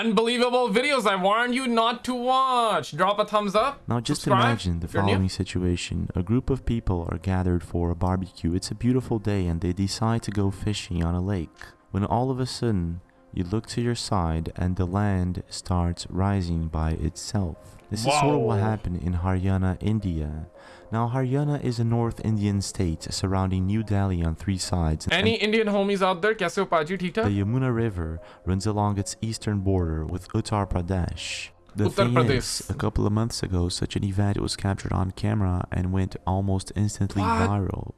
unbelievable videos I warn you not to watch. Drop a thumbs up. Now just subscribe imagine the if you're new. following situation. A group of people are gathered for a barbecue. It's a beautiful day and they decide to go fishing on a lake. When all of a sudden, you look to your side and the land starts rising by itself. This Whoa. is sort of what happened in Haryana, India. Now, Haryana is a North Indian state surrounding New Delhi on three sides. Any Indian homies out there? Kaise ho paji, The Yamuna River runs along its eastern border with Uttar Pradesh. The Uttar thing Pradesh. Is, a couple of months ago, such an event was captured on camera and went almost instantly what? viral.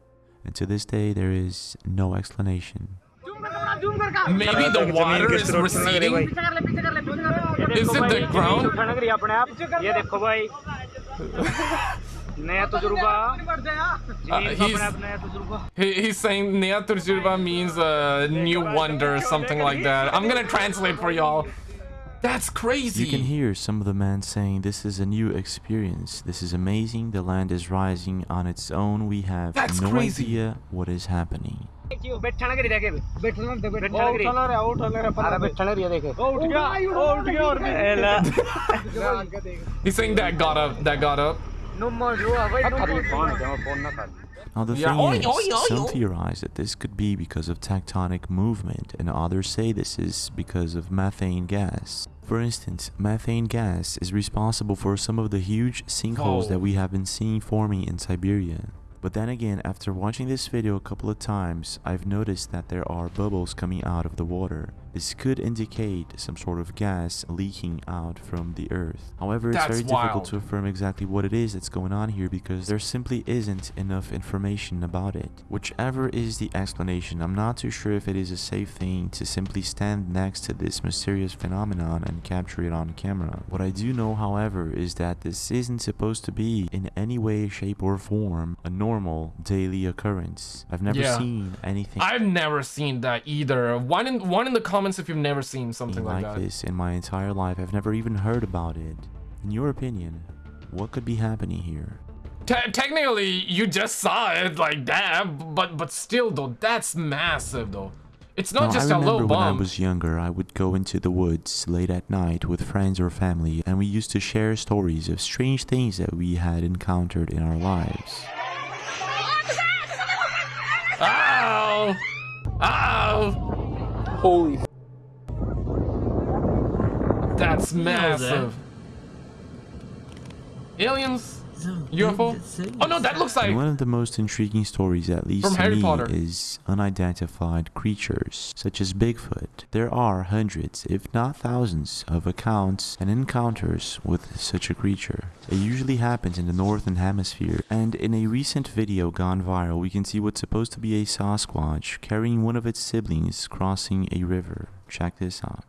And to this day, there is no explanation. Maybe the water is receding. Is it the ground? उठाना करिए अपने आप ये देखो भाई नया तजुर्बा जमीन का he's- अपने आप नया तजुर्बा He, he's saying Naya Turjurba means a new wonder or something like that. I'm gonna translate for y'all. That's crazy! You can hear some of the men saying this is a new experience. This is amazing. The land is rising on its own. We have That's no crazy. idea what is happening. He's saying that got up, that got up. Now the thing is, some theorize that this could be because of tectonic movement, and others say this is because of methane gas. For instance, methane gas is responsible for some of the huge sinkholes oh. that we have been seeing forming in Siberia. But then again, after watching this video a couple of times, I've noticed that there are bubbles coming out of the water. This could indicate some sort of gas leaking out from the earth. However, it's That's very difficult to affirm exactly what it is that's going on here because there simply isn't enough information about it. Whichever is the explanation, I'm not too sure if it is a safe thing to simply stand next to this mysterious phenomenon and capture it on camera. What I do know, however, is that this isn't supposed to be in any way, shape, or form a normal daily occurrence. I've never Yeah. seen anything I've never seen that either. One in one in the comments if you've never seen something like, like that. this in my entire life. I've never even heard about it. In your opinion, what could be happening here? Te- technically, you just saw it like that, but but still though, that's massive though. It's not Now, just I a remember low when I was younger, I would go into the woods late at night with friends or family, and we used to share stories of strange things that we had encountered in our lives. Ow! Ow! Holy That's massive. Aliens? UFO? Oh no, that looks like one of the most intriguing stories, at least From to Harry me, Potter. is unidentified creatures, such as Bigfoot. There are hundreds, if not thousands, of accounts and encounters with such a creature. It usually happens in the northern hemisphere, and in a recent video gone viral, we can see what's supposed to be a Sasquatch carrying one of its siblings crossing a river. Check this out.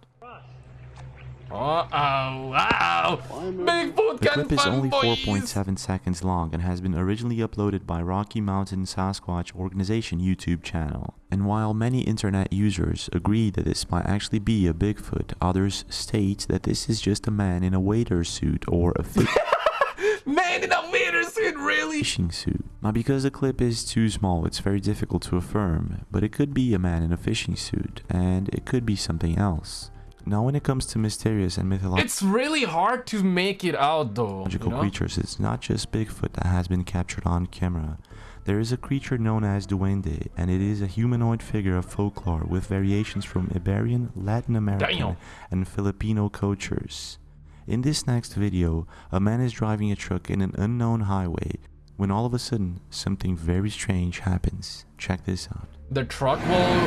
Oh, oh, wow! Bigfoot The can clip is only 4.7 seconds long and has been originally uploaded by Rocky Mountain Sasquatch Organization YouTube channel. And while many internet users agree that this might actually be a Bigfoot, others state that this is just a man in a waiter suit or a Man in a waiter suit, really? fishing suit. Now because the clip is too small, it's very difficult to affirm, but it could be a man in a fishing suit, and it could be something else. Now when it comes to mysterious and mythological It's really hard to make it out though. you know? creatures, it's not just Bigfoot that has been captured on camera. There is a creature known as Duende, and it is a humanoid figure of folklore with variations from Iberian, Latin American, Damn. and Filipino cultures. In this next video, a man is driving a truck in an unknown highway when all of a sudden something very strange happens. Check this out. The truck will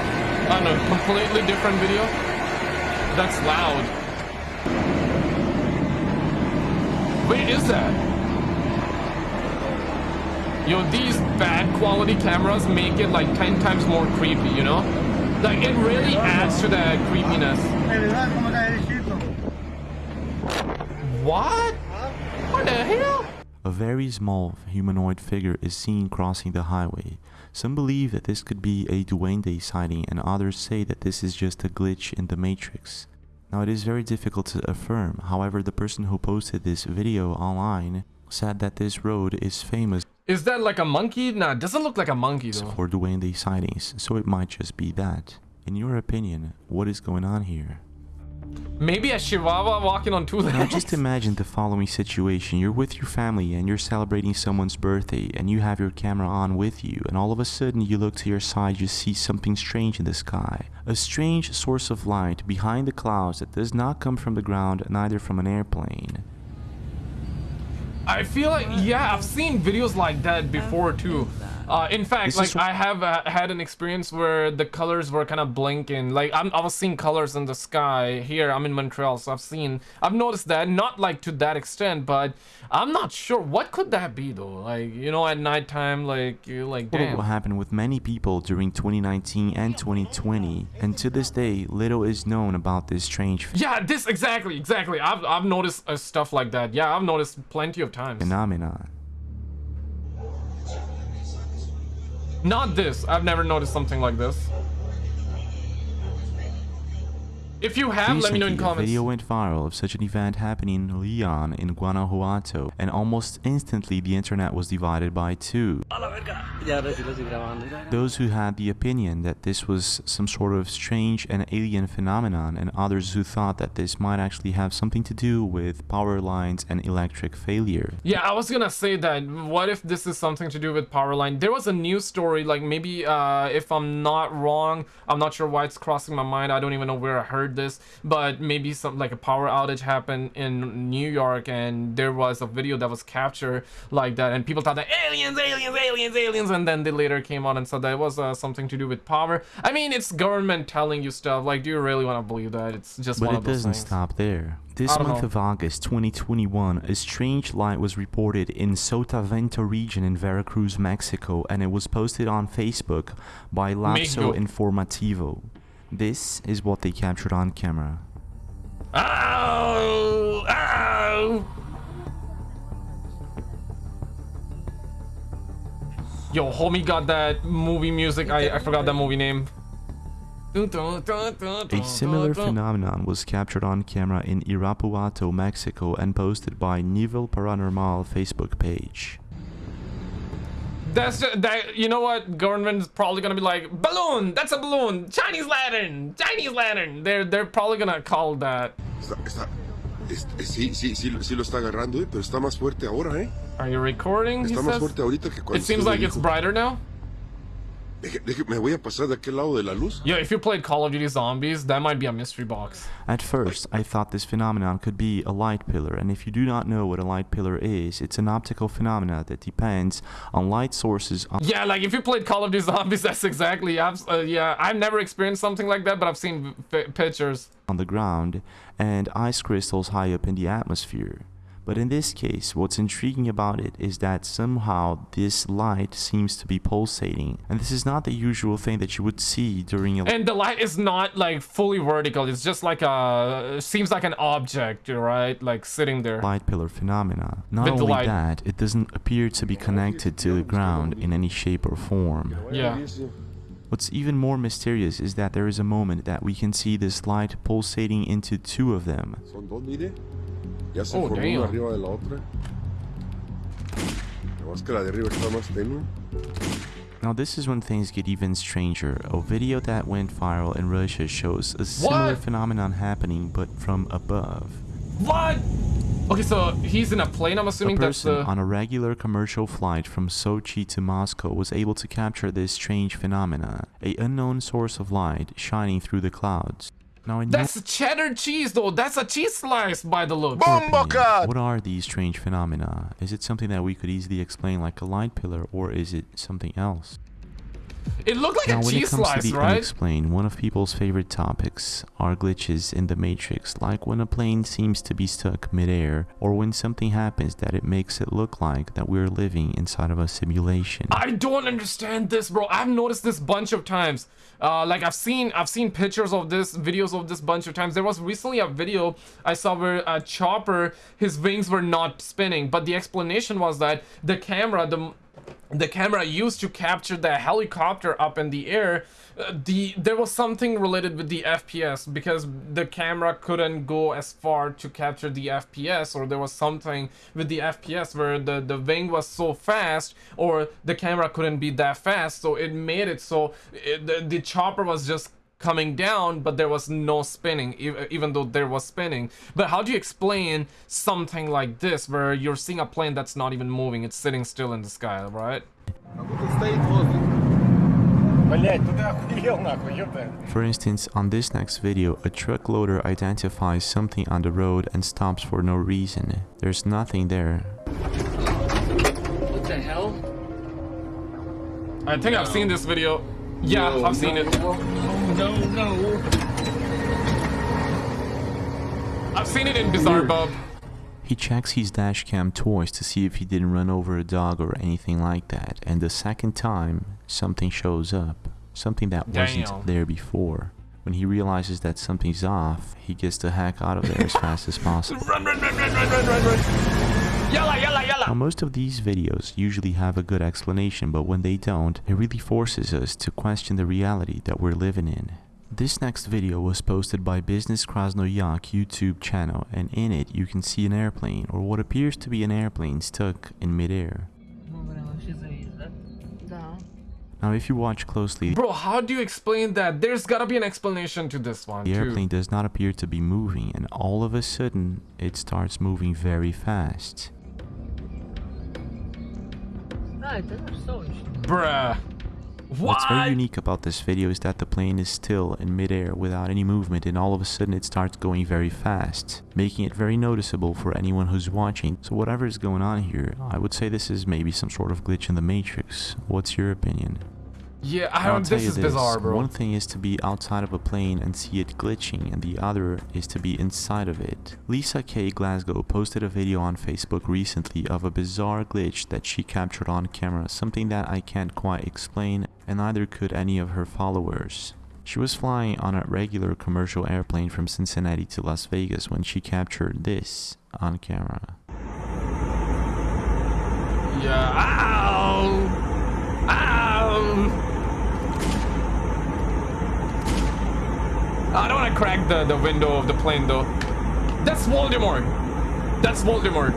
on a completely different video. That's loud. Wait, is that? Yo, these bad quality cameras make it like 10 times more creepy, you know? Like, it really adds to that creepiness. What? What the hell? A very small humanoid figure is seen crossing the highway. Some believe that this could be a Duende sighting, and others say that this is just a glitch in the Matrix. Now, it is very difficult to affirm, however, the person who posted this video online said that this road is famous Is that like a monkey? Nah, it doesn't look like a monkey though. for Duende sightings, so it might just be that. In your opinion, what is going on here? Maybe a chihuahua walking on two legs. Now just imagine the following situation. You're with your family and you're celebrating someone's birthday and you have your camera on with you and all of a sudden you look to your side you see something strange in the sky. A strange source of light behind the clouds that does not come from the ground neither from an airplane. I feel like yeah, I've seen videos like that before too. Uh, in fact, This like I have uh, had an experience where the colors were kind of blinking. Like I'm, I was seeing colors in the sky here. I'm in Montreal, so I've seen, I've noticed that. Not like to that extent, but I'm not sure what could that be though. Like you know, at nighttime, like you're like What happened with many people during 2019 and 2020 and to this day little is known about this strange Yeah, this exactly, exactly. I've I've noticed uh, stuff like that. Yeah, I've noticed plenty of times. phenomenon. Not this. I've never noticed something like this. If you have, let me know in Recently, a comments. video went viral of such an event happening in Leon in Guanajuato, and almost instantly the internet was divided by two. Ya, ahora sí lo estoy grabando. Those who had the opinion that this was some sort of strange and alien phenomenon, and others who thought that this might actually have something to do with power lines and electric failure. Yeah, I was gonna say that. What if this is something to do with power line? There was a news story, like maybe uh, if I'm not wrong, I'm not sure why it's crossing my mind. I don't even know where I heard this, but maybe some like a power outage happened in New York, and there was a video that was captured like that, and people thought that aliens, aliens, aliens, aliens, and then they later came out and said that it was uh, something to do with power. I mean, it's government telling you stuff. Like, do you really want to believe that? It's just But one it of those doesn't things. stop there. This month know. of August 2021, a strange light was reported in Sotavento region in Veracruz, Mexico, and it was posted on Facebook by. Lapso Informativo. This is what they captured on camera. Ow! Ow! Yo, homie got that movie music. I, I forgot that movie name. A similar phenomenon was captured on camera in Irapuato, Mexico, and posted by Nivel Paranormal Facebook page. That's that. You know what? Government is probably gonna be like balloon. That's a balloon. Chinese lantern. Chinese lantern. They're they're probably gonna call that. Está, está, es- es- sí, sí, sí, sí lo está agarrando, eh, pero está más fuerte ahora, ¿eh? Are you recording? Está más fuerte ahorita que cuando It seems like it's brighter now. Deje- deje- me voy a pasar de aquel lado de la luz. Yo, if you played Call of Duty Zombies, that might be a mystery box. At first, I thought this phenomenon could be a light pillar, and if you do not know what a light pillar is, it's an optical phenomenon that depends on light sources on Yeah, like if you played Call of Duty Zombies, that's exactly. I've uh, yeah, I've never experienced something like that, but I've seen pictures. on the ground and ice crystals high up in the atmosphere. But in this case, what's intriguing about it is that somehow this light seems to be pulsating, and this is not the usual thing that you would see during a And the light is not like fully vertical. It's just like a seems like an object, right? Like sitting there. light pillar phenomena. Not With only that, it doesn't appear to be connected to the ground in any shape or form. Yeah. What's even more mysterious is that there is a moment that we can see this light pulsating into two of them. Son dos, mire. Ya se Oh, formó damn. una arriba de la otra. Nada más que la de arriba está más tenue. Now this is when things get even stranger. A video that went viral in Russia shows a similar What? phenomenon happening but from above. What? Okay, so he's in a plane. I'm A assuming that's person the. on a regular commercial flight from Sochi to Moscow was able to capture this strange phenomena, a unknown source of light shining through the clouds. Now in That's cheddar cheese, though. That's a cheese slice by the look. your what are these strange phenomena? Is it something that we could easily explain like a light pillar or is it something else? It looked like Now, a when it cheese comes slice, to the right? unexplained, one of people's favorite topics are glitches in the Matrix, like when a plane seems to be stuck midair, or when something happens that it makes it look like that we're living inside of a simulation. I don't understand this, bro. I've noticed this bunch of times. Uh, like I've seen, I've seen pictures of this, videos of this bunch of times. There was recently a video I saw where a chopper, his wings were not spinning, but the explanation was that the camera, the the camera used to capture the helicopter up in the air uh, the there was something related with the fps because the camera couldn't go as far to capture the fps or there was something with the fps where the the wing was so fast or the camera couldn't be that fast so it made it so it, the, the chopper was just coming down, but there was no spinning, uh, even though there was spinning. But how do you explain something like this, where you're seeing a plane that's not even moving, it's sitting still in the sky, right? For instance, on this next video, a truck loader identifies something on the road and stops for no reason. There's nothing there. What the hell? I think I've seen this video. Yeah, No, I've seen no, it. No, no. I've seen it in Bizarre Bub. He checks his dash cam twice to see if he didn't run over a dog or anything like that, and the second time, something shows up. Something that wasn't there before. When he realizes that something's off, he gets the heck out of there as fast as possible. Run, run, run, run, run, run, run, run. Yalla, yalla, yalla. Now, most of these videos usually have a good explanation, but when they don't, it really forces us to question the reality that we're living in. This next video was posted by Business Krasnoyak YouTube channel, and in it you can see an airplane, or what appears to be an airplane stuck in midair. Now, if you watch closely, Bro, how do you explain that? There's gotta be an explanation to this one, the too. airplane does not appear to be moving, and all of a sudden, it starts moving very fast. Bruh. What? What's very unique about this video is that the plane is still in midair without any movement and all of a sudden it starts going very fast, making it very noticeable for anyone who's watching. So whatever is going on here, I would say this is maybe some sort of glitch in the matrix. What's your opinion? Yeah, I I'll don't. tell This you this, bizarre, bro. One thing is to be outside of a plane and see it glitching, and the other is to be inside of it. Lisa K. Glasgow posted a video on Facebook recently of a bizarre glitch that she captured on camera, something that I can't quite explain, and neither could any of her followers. She was flying on a regular commercial airplane from Cincinnati to Las Vegas when she captured this on camera. Yeah. Ow! Ow! I don't want to crack the, the window of the plane though. That's Voldemort. That's Voldemort.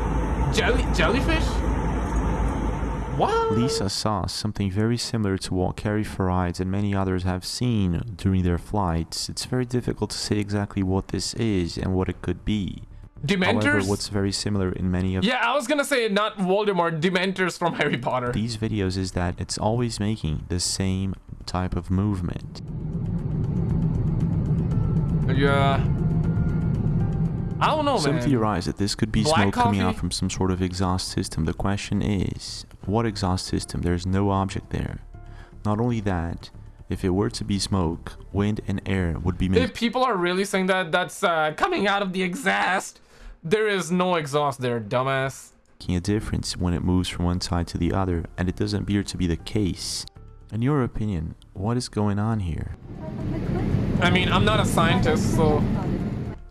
Jelly jellyfish? What? Lisa saw something very similar to what Carrie Farides and many others have seen during their flights. It's very difficult to say exactly what this is and what it could be. However, Dementors? what's very similar in many of yeah, I was gonna say not Voldemort, Dementors from Harry Potter. these videos is that it's always making the same type of movement. Yeah. I don't know, Some man. theorize that this could be Black smoke coming out from some sort of exhaust system. The question is, what exhaust system? There's no object there. Not only that, if it were to be smoke, wind and air would be If people are really saying that that's uh, coming out of the exhaust, there is no exhaust there, dumbass. Making a difference when it moves from one side to the other, and it doesn't appear to be the case. In your opinion, what is going on here? I mean, I'm not a scientist, so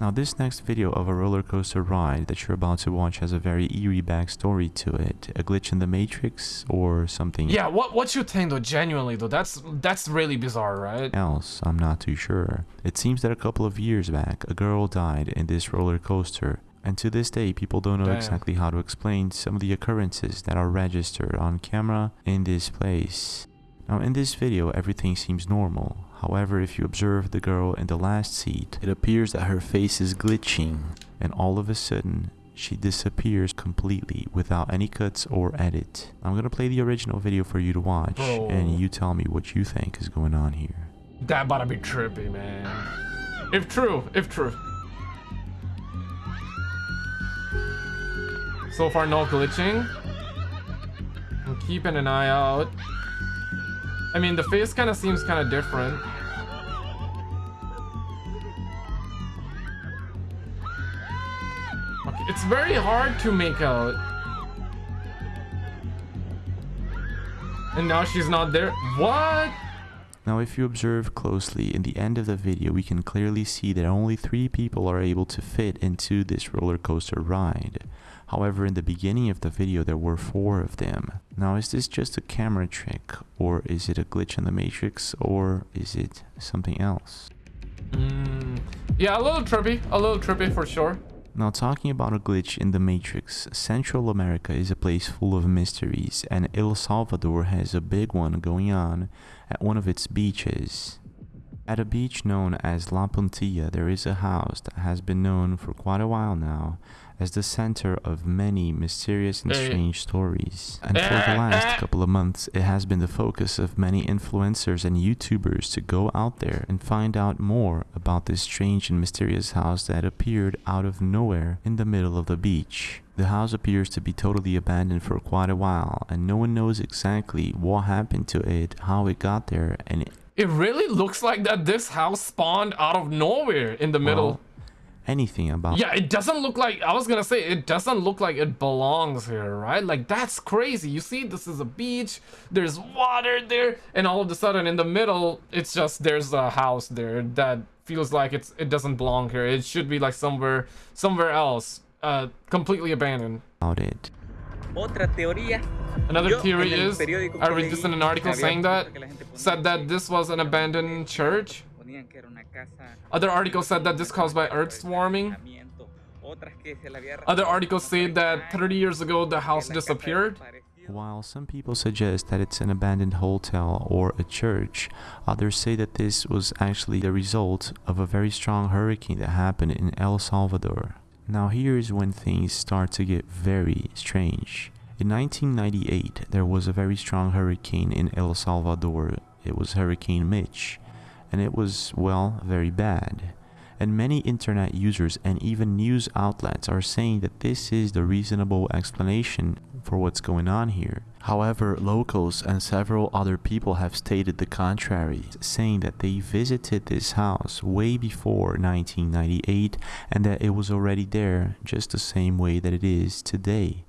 Now this next video of a roller coaster ride that you're about to watch has a very eerie backstory to it. A glitch in the matrix or something yeah. What what you think though? Genuinely though, that's that's really bizarre, right? else, I'm not too sure. It seems that a couple of years back, a girl died in this roller coaster. And to this day, people don't know Damn. exactly how to explain some of the occurrences that are registered on camera in this place. Now in this video, everything seems normal. However, if you observe the girl in the last seat, it appears that her face is glitching, and all of a sudden, she disappears completely without any cuts or edit. I'm gonna play the original video for you to watch, Bro. and you tell me what you think is going on here. That about to be trippy, man. If true, if true. So far, no glitching. I'm keeping an eye out. I mean, the face kind of seems kind of different. Okay, it's very hard to make out. And now she's not there. What? Now if you observe closely, in the end of the video we can clearly see that only three people are able to fit into this roller coaster ride. However, in the beginning of the video there were four of them. Now is this just a camera trick, or is it a glitch in the matrix, or is it something else? Mm, yeah, a little trippy. A little trippy for sure. Now talking about a glitch in the Matrix, Central America is a place full of mysteries and El Salvador has a big one going on at one of its beaches. At a beach known as La Puntilla, there is a house that has been known for quite a while now as the center of many mysterious and strange stories. And for the last couple of months, it has been the focus of many influencers and YouTubers to go out there and find out more about this strange and mysterious house that appeared out of nowhere in the middle of the beach. The house appears to be totally abandoned for quite a while, and no one knows exactly what happened to it, how it got there, and It really looks like that this house spawned out of nowhere in the middle. Well, anything about Yeah, it doesn't look like I was gonna say it doesn't look like it belongs here, right? Like that's crazy. You see, this is a beach, there's water there, and all of a sudden in the middle, it's just there's a house there that feels like it's it doesn't belong here. It should be like somewhere somewhere else. Uh completely abandoned. about it. Another theory is I read this in an article saying that que la gente ponía said that this was an abandoned church. Ponían que era una casa Other articles said that this caused by earth warming. Otras que se le había Other articles say that 30 years ago the house disappeared. While some people suggest that it's an abandoned hotel or a church, others say that this was actually the result of a very strong hurricane that happened in El Salvador. Now, here is when things start to get very strange. In 1998, there was a very strong hurricane in El Salvador. It was Hurricane Mitch, and it was, well, very bad. And many internet users and even news outlets are saying that this is the reasonable explanation for what's going on here. However, locals and several other people have stated the contrary, saying that they visited this house way before 1998 and that it was already there just the same way that it is today.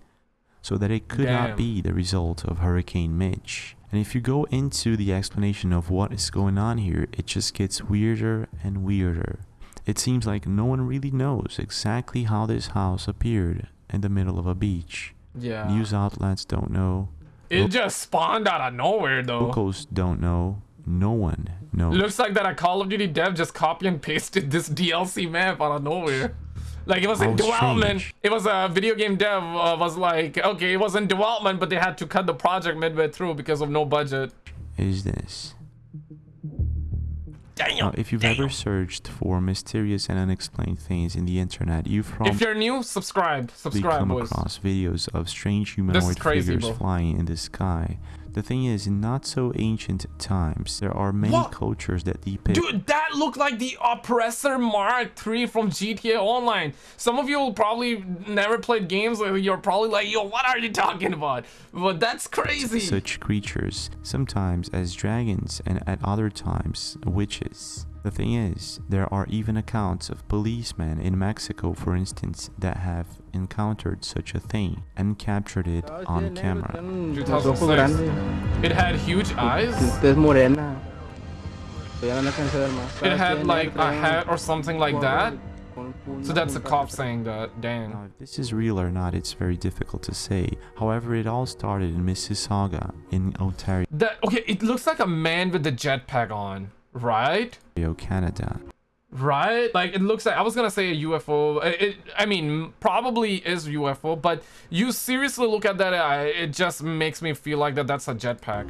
So that it could Damn. not be the result of Hurricane Mitch. And if you go into the explanation of what is going on here, it just gets weirder and weirder. It seems like no one really knows exactly how this house appeared in the middle of a beach. Yeah. News outlets don't know. It just spawned out of nowhere though. Locals don't know. No one knows. Looks like that a Call of Duty dev just copy and pasted this DLC map out of nowhere. Like it was in How development. strange. It was a video game dev uh, was like, okay, it was in development, but they had to cut the project midway through because of no budget. is this? Damn. Now, if you've ever searched for mysterious and unexplained things in the internet, you've If probably you're new, subscribe. Subscribe, come boys. across videos of strange humanoid crazy, figures bro. flying in the sky. The thing is, in not so ancient times, there are many What? cultures that depict Dude, that looked like the Oppressor Mark III from GTA Online. Some of you will probably never played games. like, You're probably like, yo, what are you talking about? But that's crazy. such creatures, sometimes as dragons and at other times witches. The thing is, there are even accounts of policemen in Mexico, for instance, that have encountered such a thing and captured it on camera. 2006. It had huge eyes. Tez morena. Pero ya no alcancé a ver más. It had like a hat or something like that. So that's a cop saying that. Dang. Now, if this is real or not, it's very difficult to say. However, it all started in Mississauga, in Ontario, That okay? It looks like a man with the jetpack on, right? Canada. Right? Like it looks like I was gonna say a UFO. It, it- I mean, probably is UFO, but you seriously look at that, it just makes me feel like that that's a jetpack.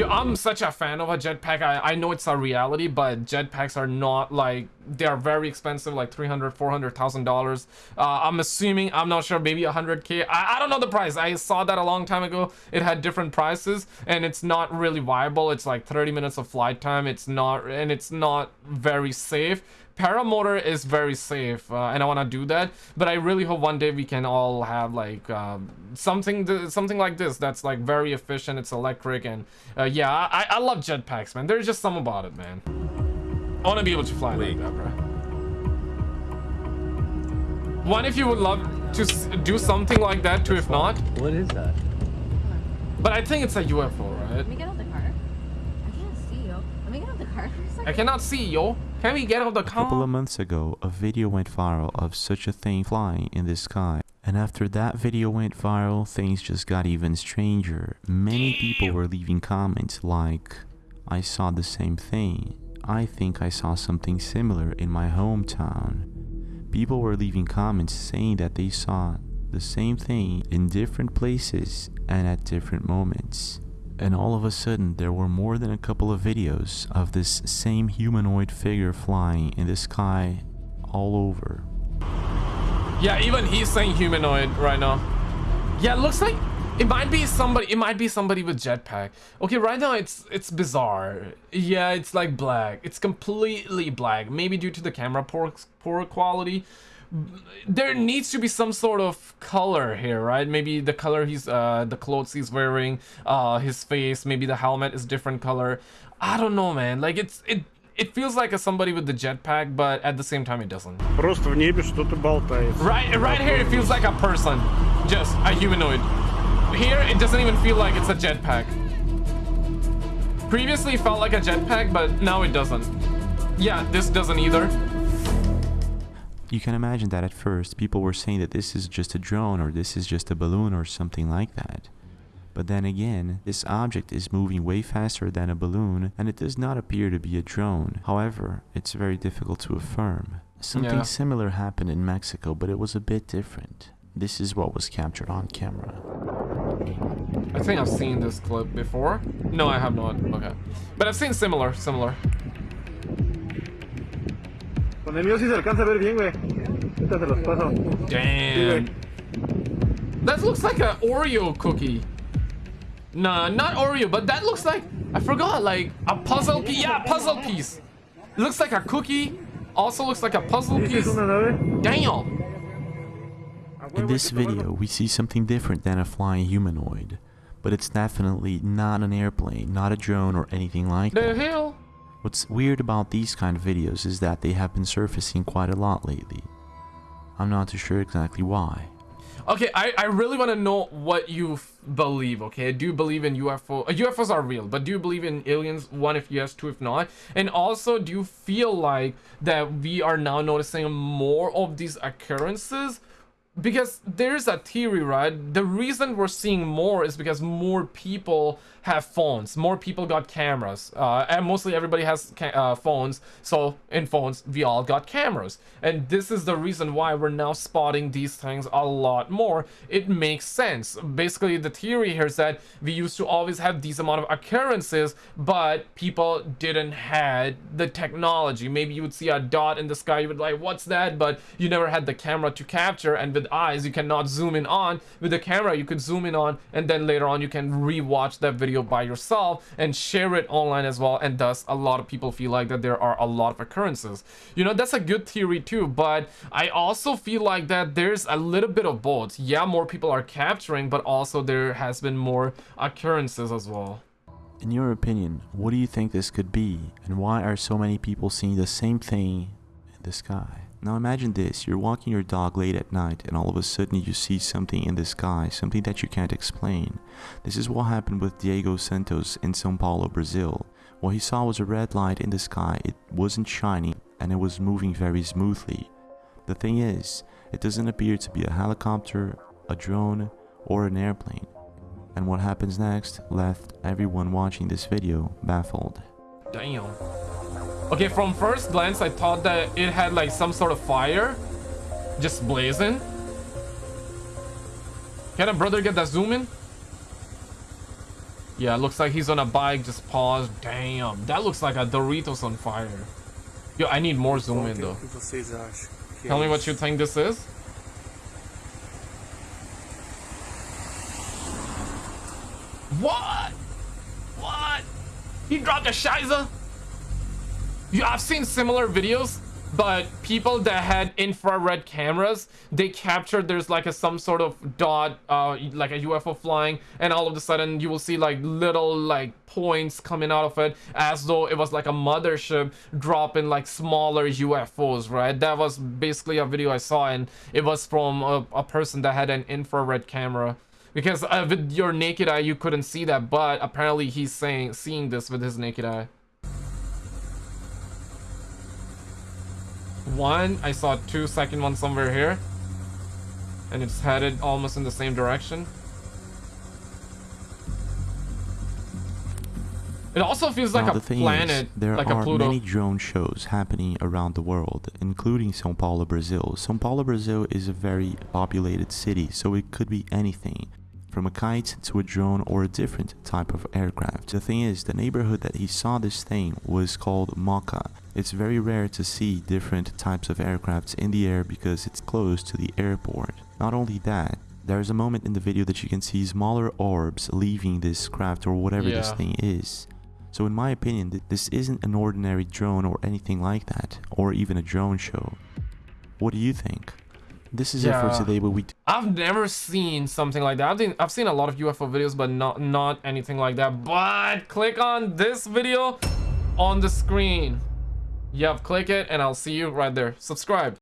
I'm such a fan of a jetpack. I, I know it's a reality, but jetpacks are not like they are very expensive, like 300, 400,000 dollars. Uh, I'm assuming, I'm not sure, maybe 100k. I, I don't know the price. I saw that a long time ago. It had different prices, and it's not really viable. It's like 30 minutes of flight time. It's not, and it's not very safe. Paramotor is very safe, uh, and I want to do that. But I really hope one day we can all have like um, something, th- something like this that's like very efficient. It's electric, and uh, yeah, I, I love jetpacks, man. There's just some about it, man. I want to be able to fly like that, bro. One, if you would love to do something like that too, if not. What is that? But I think it's a UFO, right? Let me get out the car. I can't see you. Let me get out the car for a second. I cannot see, yo. Can we get out the car? A couple of months ago, a video went viral of such a thing flying in the sky. And after that video went viral, things just got even stranger. Many people were leaving comments like, I saw the same thing. I think I saw something similar in my hometown. People were leaving comments saying that they saw the same thing in different places and at different moments. And all of a sudden there were more than a couple of videos of this same humanoid figure flying in the sky all over. Yeah, even he's saying humanoid right now. Yeah, it looks like it might be somebody. It might be somebody with jetpack. Okay, right now it's it's bizarre. Yeah, it's like black. It's completely black. Maybe due to the camera poor poor quality There needs to be some sort of color here, right? Maybe the color he's uh the clothes he's wearing, uh his face. Maybe the helmet is different color. I don't know, man. Like it's it it feels like a somebody with the jetpack, but at the same time it doesn't. Просто в небе что-то болтается. Right, right here it feels like a person, just a humanoid. Here it doesn't even feel like it's a jetpack. Previously it felt like a jetpack, but now it doesn't. Yeah, this doesn't either. You can imagine that at first people were saying that this is just a drone or this is just a balloon or something like that. But then again, this object is moving way faster than a balloon and it does not appear to be a drone. However, it's very difficult to affirm. Something Yeah. similar happened in Mexico, but it was a bit different. This is what was captured on camera. I think I've seen this clip before. No, I have not. Okay. But I've seen similar, similar. Con el mío sí se alcanza a ver bien, güey. Ahorita se los paso. Damn. That looks like an Oreo cookie. Nah, not Oreo, but that looks like I forgot, like a puzzle piece. Yeah, puzzle piece. It looks like a cookie. Also looks like a puzzle piece. una? Damn. In this video, we see something different than a flying humanoid. But it's definitely not an airplane, not a drone or anything like The that. hell? What's weird about these kind of videos is that they have been surfacing quite a lot lately. I'm not too sure exactly why. Okay, I, I really want to know what you believe, okay? Do you believe in UFO? Uh, UFOs are real, but do you believe in aliens? One, if yes, two, if not. And also, do you feel like that we are now noticing more of these occurrences? Because there's a theory, right? The reason we're seeing more is because more people have phones. More people got cameras. Uh, and mostly everybody has uh, phones. So in phones, we all got cameras. And this is the reason why we're now spotting these things a lot more. It makes sense. Basically, the theory here is that we used to always have these amount of occurrences, but people didn't had the technology. Maybe you would see a dot in the sky, you would like, what's that? But you never had the camera to capture. And with eyes, you cannot zoom in on. With the camera, you could zoom in on, and then later on, you can rewatch that video by yourself and share it online as well. And thus, a lot of people feel like that there are a lot of occurrences. You know, that's a good theory too. But I also feel like that there's a little bit of both. Yeah, more people are capturing, but also there has been more occurrences as well. In your opinion, what do you think this could be, and why are so many people seeing the same thing in the sky? Now imagine this, you're walking your dog late at night and all of a sudden you see something in the sky, something that you can't explain. This is what happened with Diego Santos in São Paulo, Brazil. What he saw was a red light in the sky, it wasn't shining and it was moving very smoothly. The thing is, it doesn't appear to be a helicopter, a drone, or an airplane. And what happens next left everyone watching this video baffled. Damn. Okay, from first glance, I thought that it had like some sort of fire just blazing. Can a brother get that zoom in? Yeah, looks like he's on a bike, just paused. Damn, that looks like a Doritos on fire. Yo, I need more zoom in though. vocês acham? que Tell me what you think this is. What? What? He dropped a Shiza? You, I've seen similar videos, but people that had infrared cameras, they captured there's like a some sort of dot, uh, like a UFO flying, and all of a sudden you will see like little like points coming out of it, as though it was like a mothership dropping like smaller UFOs, right? That was basically a video I saw, and it was from a, a person that had an infrared camera. Because uh, with your naked eye you couldn't see that, but apparently he's saying seeing this with his naked eye. One, I saw two second one somewhere here. And it's headed almost in the same direction. It also feels like now, a the thing planet, is, there like are a Pluto. many drone shows happening around the world, including São Paulo, Brazil. São Paulo, Brazil is a very populated city, so it could be anything. From a kite to a drone or a different type of aircraft. The thing is, the neighborhood that he saw this thing was called Mooca. It's very rare to see different types of aircrafts in the air because it's close to the airport. Not only that, there's a moment in the video that you can see smaller orbs leaving this craft or whatever this thing is. So in my opinion, th- this isn't an ordinary drone or anything like that, or even a drone show. What do you think? This is it for today, but we I've never seen something like that. I've seen, I've seen a lot of UFO videos, but not not anything like that. But click on this video on the screen. Yep, click it, and I'll see you right there. Subscribe.